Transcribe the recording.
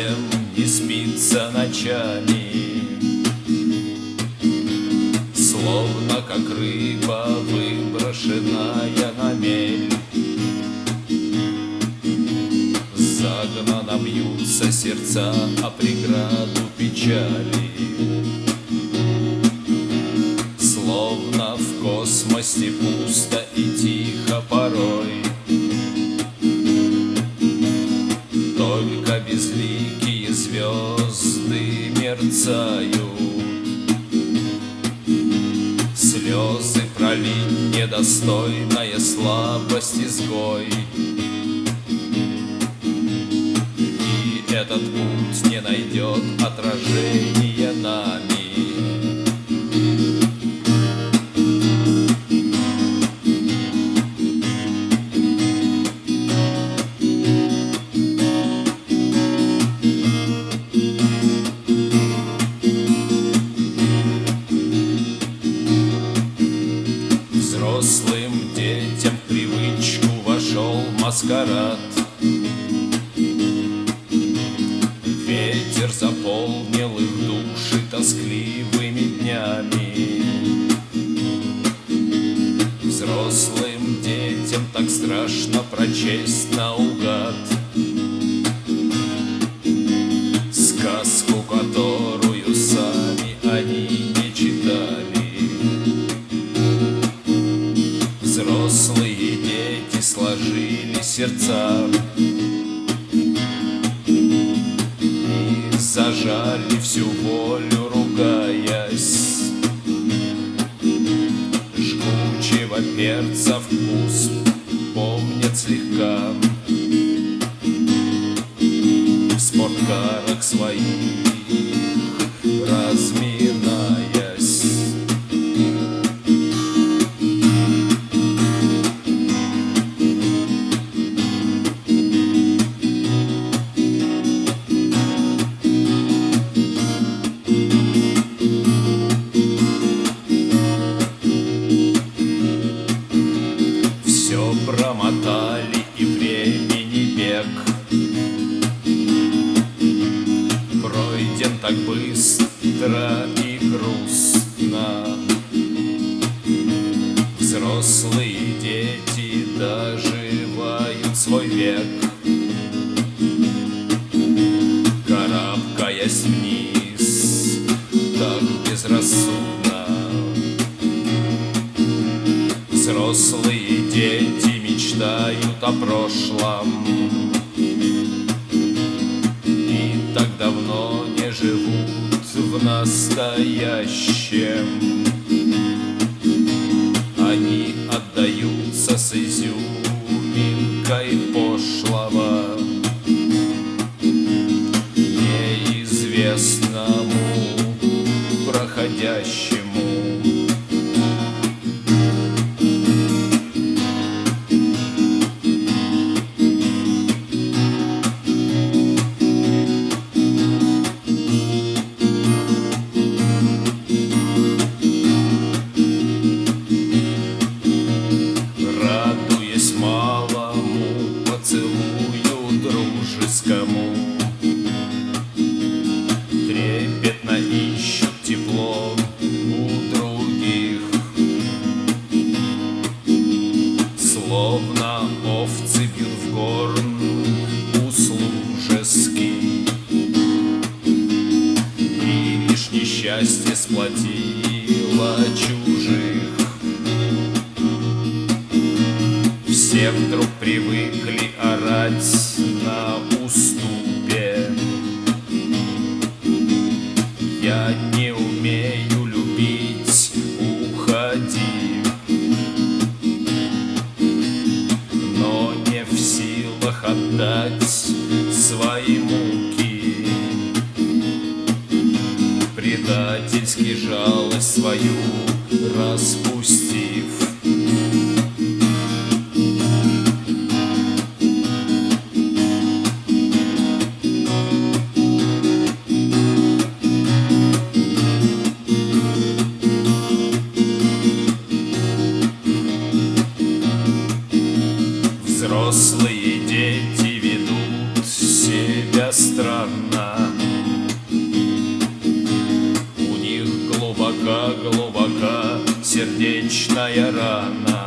совсем не спится ночами, Словно как рыба, выброшенная на мель. Загнано бьются сердца о преграду печали. Мерцают. Слезы пролить недостойная слабость изгой. И этот путь не найдет отражения Взрослым детям в привычку вошел маскарад. Ветер заполнил их души тоскливыми днями. Взрослым детям так страшно прочесть наугад сердца И зажали всю волю, ругаясь. Жгучего перца вкус помнят слегка так быстро и грустно. Взрослые дети доживают свой век. Карабкаясь вниз так безрассудно. Взрослые дети мечтают о прошлом в настоящем. Они отдаются с изюминкой пошлого. Неизвестному проходящему Словно овцы бьют в горн услужеский И лишь несчастье сплотило чужих. Все вдруг привыкли орать на жалость свою распустив сердечная рана